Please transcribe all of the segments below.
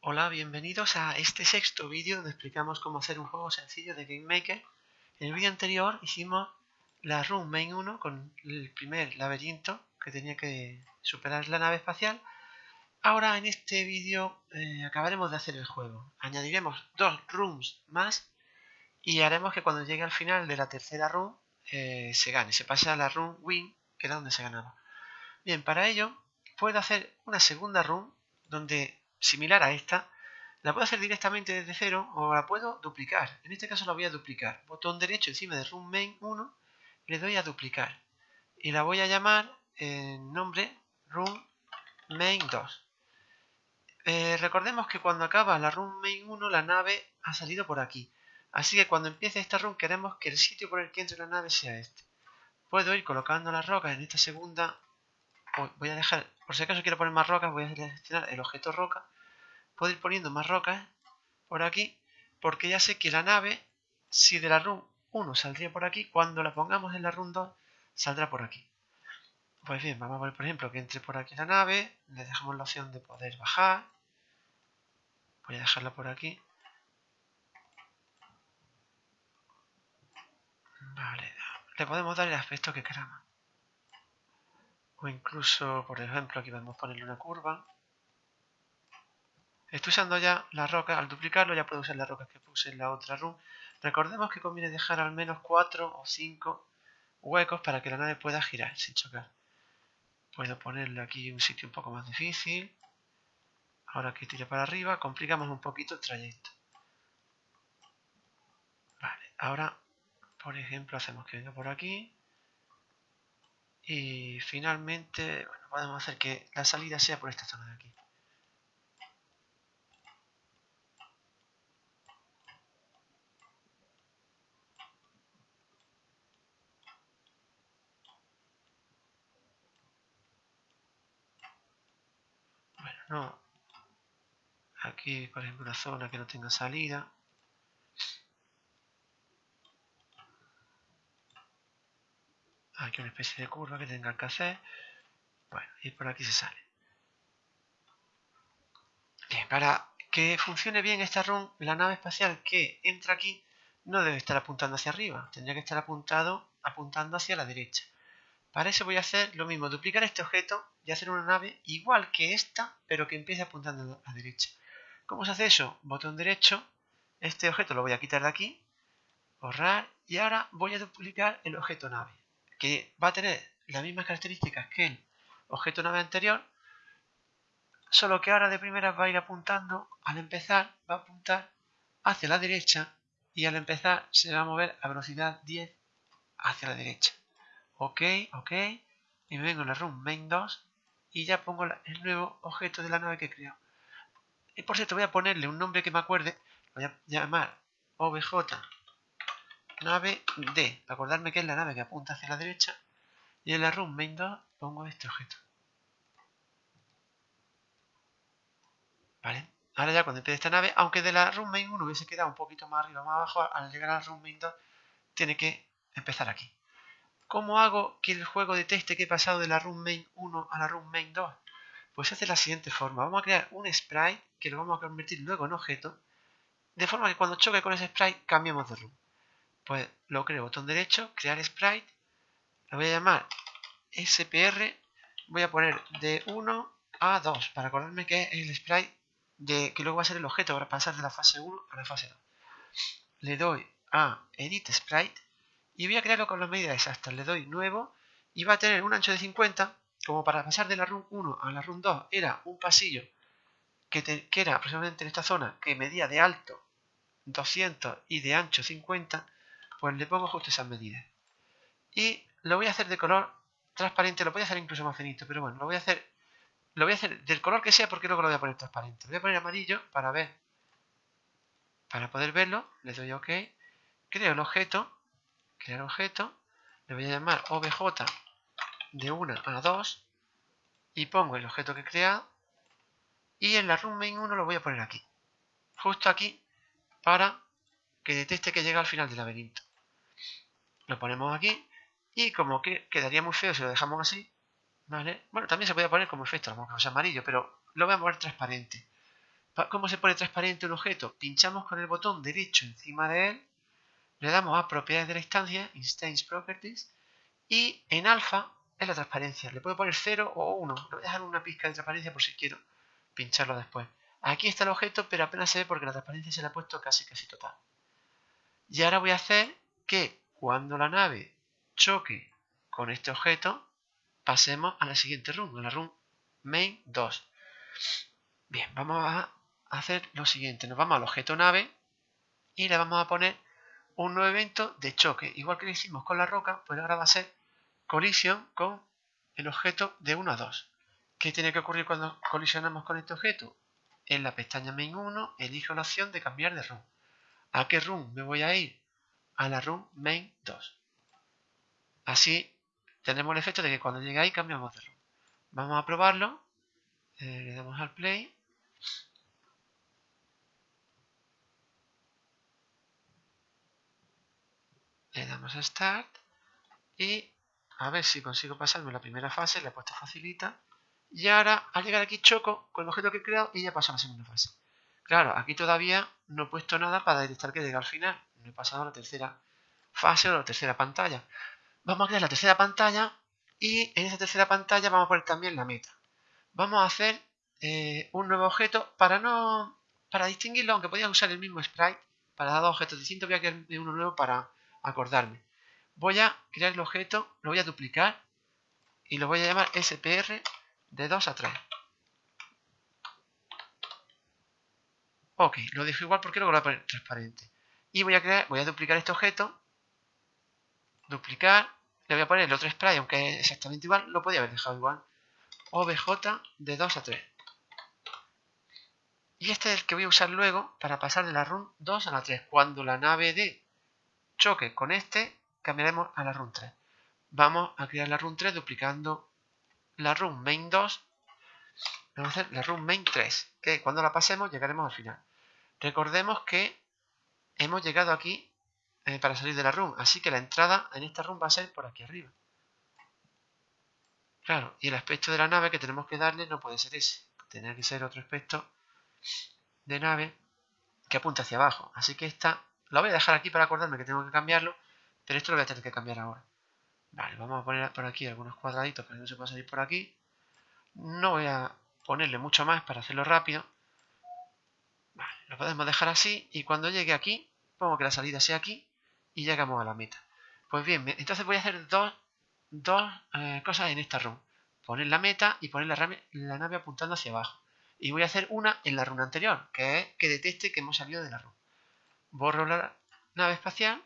Hola, bienvenidos a este sexto vídeo donde explicamos cómo hacer un juego sencillo de Game Maker. En el vídeo anterior hicimos la Room Main 1 con el primer laberinto que tenía que superar la nave espacial. Ahora en este vídeo eh, acabaremos de hacer el juego. Añadiremos dos rooms más y haremos que cuando llegue al final de la tercera room eh, se gane, se pase a la room win, que era donde se ganaba. Bien, para ello puedo hacer una segunda room donde similar a esta, la puedo hacer directamente desde cero o la puedo duplicar. En este caso la voy a duplicar. Botón derecho encima de Room Main 1, le doy a duplicar. Y la voy a llamar en nombre Room Main 2. Eh, recordemos que cuando acaba la Room Main 1, la nave ha salido por aquí. Así que cuando empiece esta room queremos que el sitio por el que entre la nave sea este. Puedo ir colocando las rocas en esta segunda voy a dejar, por si acaso quiero poner más rocas, voy a seleccionar el objeto roca. Puedo ir poniendo más rocas por aquí, porque ya sé que la nave, si de la run 1 saldría por aquí, cuando la pongamos en la run 2, saldrá por aquí. Pues bien, vamos a ver, por ejemplo, que entre por aquí la nave, le dejamos la opción de poder bajar. Voy a dejarla por aquí. Vale, le podemos dar el aspecto que queramos o incluso, por ejemplo, aquí a ponerle una curva. Estoy usando ya la roca, al duplicarlo ya puedo usar las rocas que puse en la otra room. Recordemos que conviene dejar al menos 4 o 5 huecos para que la nave pueda girar sin chocar. Puedo ponerle aquí un sitio un poco más difícil. Ahora que tire para arriba, complicamos un poquito el trayecto. Vale, ahora, por ejemplo, hacemos que venga por aquí. Y finalmente, bueno, podemos hacer que la salida sea por esta zona de aquí. Bueno, no. Aquí, por ejemplo, una zona que no tenga salida. Aquí una especie de curva que tenga que hacer. Bueno, y por aquí se sale. Bien, para que funcione bien esta run, la nave espacial que entra aquí no debe estar apuntando hacia arriba, tendría que estar apuntado, apuntando hacia la derecha. Para eso voy a hacer lo mismo, duplicar este objeto y hacer una nave igual que esta, pero que empiece apuntando a la derecha. ¿Cómo se hace eso? Botón derecho, este objeto lo voy a quitar de aquí, borrar, y ahora voy a duplicar el objeto nave que va a tener las mismas características que el objeto nave anterior, solo que ahora de primera va a ir apuntando, al empezar va a apuntar hacia la derecha y al empezar se va a mover a velocidad 10 hacia la derecha. Ok, ok, y me vengo en la room main 2 y ya pongo el nuevo objeto de la nave que he creado. Y por cierto voy a ponerle un nombre que me acuerde, voy a llamar obj nave D, acordarme que es la nave que apunta hacia la derecha, y en la room main 2 pongo este objeto. ¿Vale? Ahora ya cuando empiece esta nave, aunque de la room main 1 hubiese quedado un poquito más arriba más abajo, al llegar a la room main 2 tiene que empezar aquí. ¿Cómo hago que el juego detecte que he pasado de la room main 1 a la room main 2? Pues se hace de la siguiente forma. Vamos a crear un sprite que lo vamos a convertir luego en objeto, de forma que cuando choque con ese sprite cambiemos de room pues lo creo, botón derecho, crear sprite, lo voy a llamar SPR, voy a poner de 1 a 2, para acordarme que es el sprite de, que luego va a ser el objeto para pasar de la fase 1 a la fase 2. Le doy a Edit Sprite y voy a crearlo con las medidas exactas. Le doy nuevo y va a tener un ancho de 50, como para pasar de la run 1 a la run 2 era un pasillo que, que era aproximadamente en esta zona que medía de alto 200 y de ancho 50, pues le pongo justo esas medidas. Y lo voy a hacer de color transparente, lo voy a hacer incluso más finito, pero bueno, lo voy a hacer lo voy a hacer del color que sea porque luego lo voy a poner transparente. Voy a poner amarillo para ver, para poder verlo, le doy OK, creo el objeto, crear objeto, le voy a llamar obj de 1 a 2 y pongo el objeto que he creado y en la room main 1 lo voy a poner aquí, justo aquí para que detecte que llega al final del laberinto. Lo ponemos aquí y como que quedaría muy feo si lo dejamos así, ¿vale? Bueno, también se puede poner como efecto, a lo mejor es amarillo, pero lo voy a poner transparente ¿Cómo se pone transparente un objeto? Pinchamos con el botón derecho encima de él, le damos a propiedades de la instancia, Instance Properties, y en alfa es la transparencia. Le puedo poner 0 o 1. Le voy a dejar una pizca de transparencia por si quiero pincharlo después. Aquí está el objeto, pero apenas se ve porque la transparencia se le ha puesto casi casi total. Y ahora voy a hacer que cuando la nave choque con este objeto, pasemos a la siguiente run, a la run main 2. Bien, vamos a hacer lo siguiente. Nos vamos al objeto nave y le vamos a poner un nuevo evento de choque. Igual que lo hicimos con la roca, pues ahora va a ser colisión con el objeto de 1 a 2. ¿Qué tiene que ocurrir cuando colisionamos con este objeto? En la pestaña main 1 elijo la opción de cambiar de run. ¿A qué run me voy a ir? A la run main 2. Así tenemos el efecto de que cuando llegue ahí cambiamos de run. Vamos a probarlo. Eh, le damos al play. Le damos a Start. Y a ver si consigo pasarme la primera fase. Le he puesto facilita. Y ahora, al llegar aquí, choco con el objeto que he creado y ya paso a la segunda fase. Claro, aquí todavía no he puesto nada para detectar que llega al final. No he pasado a la tercera fase o a la tercera pantalla. Vamos a crear la tercera pantalla y en esa tercera pantalla vamos a poner también la meta. Vamos a hacer eh, un nuevo objeto para no para distinguirlo, aunque podía usar el mismo sprite para dar dos objetos distintos, voy a crear uno nuevo para acordarme. Voy a crear el objeto, lo voy a duplicar y lo voy a llamar SPR de 2 a 3. Ok, lo dejo igual porque luego lo voy a poner transparente. Y voy a crear, voy a duplicar este objeto, duplicar, le voy a poner el otro spray, aunque es exactamente igual, lo podía haber dejado igual. OBJ de 2 a 3. Y este es el que voy a usar luego para pasar de la run 2 a la 3. Cuando la nave D choque con este, cambiaremos a la run 3. Vamos a crear la run 3 duplicando la run main 2. Vamos a hacer la run main 3, que cuando la pasemos llegaremos al final. Recordemos que hemos llegado aquí eh, para salir de la run, así que la entrada en esta run va a ser por aquí arriba. Claro, y el aspecto de la nave que tenemos que darle no puede ser ese. Tiene que ser otro aspecto de nave que apunta hacia abajo. Así que esta la voy a dejar aquí para acordarme que tengo que cambiarlo, pero esto lo voy a tener que cambiar ahora. Vale, vamos a poner por aquí algunos cuadraditos para que no se pueda salir por aquí. No voy a ponerle mucho más para hacerlo rápido. Lo podemos dejar así y cuando llegue aquí, pongo que la salida sea aquí y llegamos a la meta. Pues bien, entonces voy a hacer dos, dos eh, cosas en esta run. Poner la meta y poner la, la nave apuntando hacia abajo. Y voy a hacer una en la runa anterior, que es que detecte que hemos salido de la run. Borro la nave espacial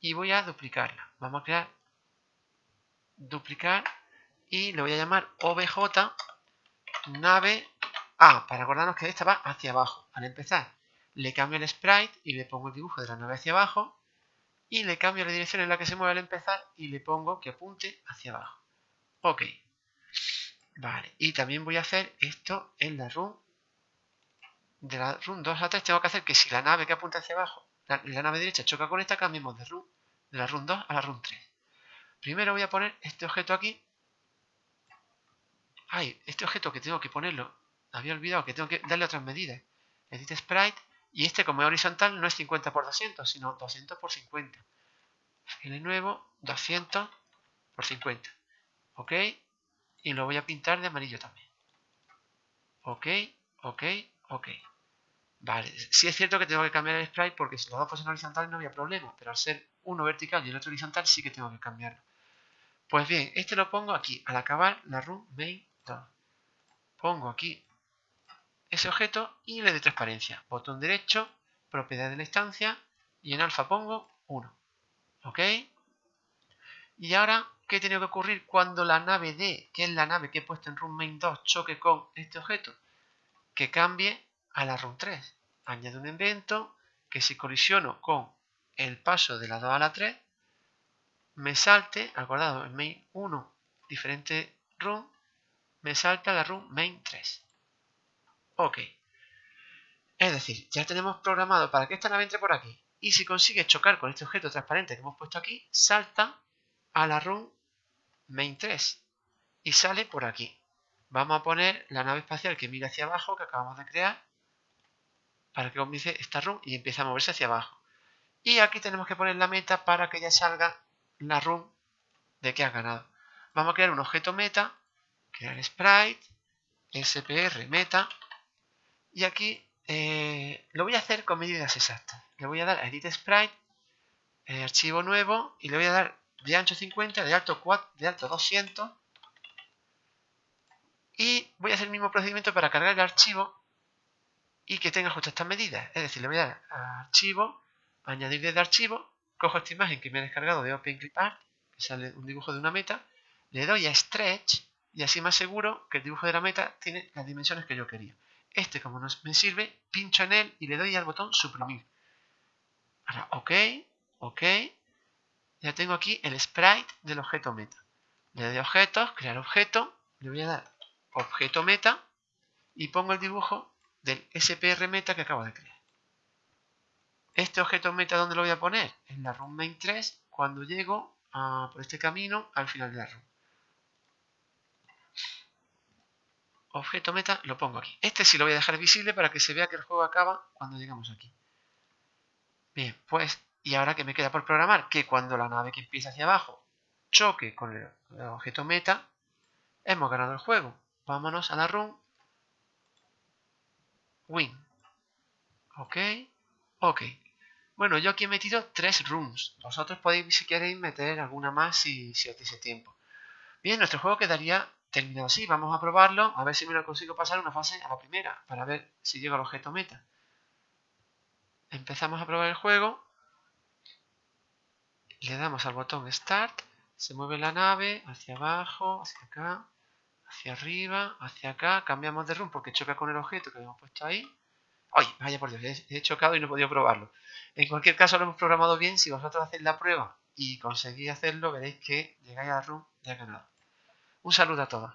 y voy a duplicarla. Vamos a crear duplicar y le voy a llamar obj nave A, para acordarnos que esta va hacia abajo. Al empezar, le cambio el sprite y le pongo el dibujo de la nave hacia abajo y le cambio la dirección en la que se mueve al empezar y le pongo que apunte hacia abajo. Ok. Vale, y también voy a hacer esto en la run de la run 2 a 3. Tengo que hacer que si la nave que apunta hacia abajo, la, nave derecha choca con esta, cambiemos de run de la run 2 a la run 3. Primero voy a poner este objeto aquí. Ay, este objeto que tengo que ponerlo, había olvidado que tengo que darle otras medidas. Edit Sprite, y este como es horizontal no es 50 por 200, sino 200 por 50. de nuevo, 200 por 50. ¿Ok? y lo voy a pintar de amarillo también. Ok, ok, ok. Vale, sí es cierto que tengo que cambiar el sprite porque si los dos fuesen horizontales no había problema, pero al ser uno vertical y el otro horizontal sí que tengo que cambiarlo. Pues bien, este lo pongo aquí, al acabar la run main 2. Pongo aquí ese objeto y le doy transparencia. Botón derecho, propiedad de la instancia y en alfa pongo 1. ¿Ok? Y ahora ¿Qué tiene que ocurrir cuando la nave D, que es la nave que he puesto en run main 2, choque con este objeto? Que cambie a la run 3. Añade un evento que si colisiono con el paso de la 2 a la 3, me salte, acordado, en main 1, diferente run, me salta la run main 3. Ok. Es decir, ya tenemos programado para que esta nave entre por aquí. Y si consigue chocar con este objeto transparente que hemos puesto aquí, salta a la run main 3 y sale por aquí. Vamos a poner la nave espacial que mira hacia abajo que acabamos de crear. para que comience esta run y empiece a moverse hacia abajo. Y aquí tenemos que poner la meta para que ya salga la run de que ha ganado. Vamos a crear un objeto meta, crear sprite, spr meta, y aquí eh, lo voy a hacer con medidas exactas. Le voy a dar a edit sprite, eh, archivo nuevo, y le voy a dar de ancho 50, de alto 4, de alto 200, y voy a hacer el mismo procedimiento para cargar el archivo y que tenga justo estas medidas. Es decir, le voy a dar a archivo, añadir desde archivo, cojo esta imagen que me he descargado de OpenClipArt, que sale un dibujo de una meta, le doy a Stretch y así más seguro que el dibujo de la meta tiene las dimensiones que yo quería. Este, como no me sirve, pincho en él y le doy al botón suprimir. Ahora, OK, OK. Ya tengo aquí el sprite del objeto meta. Le doy objetos, crear objeto, le voy a dar objeto meta y pongo el dibujo del SPR meta que acabo de crear. Este objeto meta, ¿dónde lo voy a poner? En la run main 3 cuando llego por este camino al final de la run. Objeto meta lo pongo aquí. Este sí lo voy a dejar visible para que se vea que el juego acaba cuando llegamos aquí. Bien, pues, y ahora que me queda por programar, que cuando la nave que empieza hacia abajo choque con el objeto meta, hemos ganado el juego. Vámonos a la run. Win. Ok. Ok. Bueno, yo aquí he metido tres runs. Vosotros podéis, si queréis, meter alguna más si, si os dice tiempo. Bien, nuestro juego quedaría terminado así. Vamos a probarlo, a ver si me lo consigo pasar una fase a la primera, para ver si llego al objeto meta. Empezamos a probar el juego. Le damos al botón Start. Se mueve la nave hacia abajo, hacia acá hacia arriba, hacia acá, cambiamos de run porque choca con el objeto que habíamos puesto ahí. ¡Ay! Vaya por Dios, he chocado y no he podido probarlo. En cualquier caso lo hemos programado bien, si vosotros hacéis la prueba y conseguís hacerlo, veréis que llegáis a la run ya ganado. Un saludo a todos.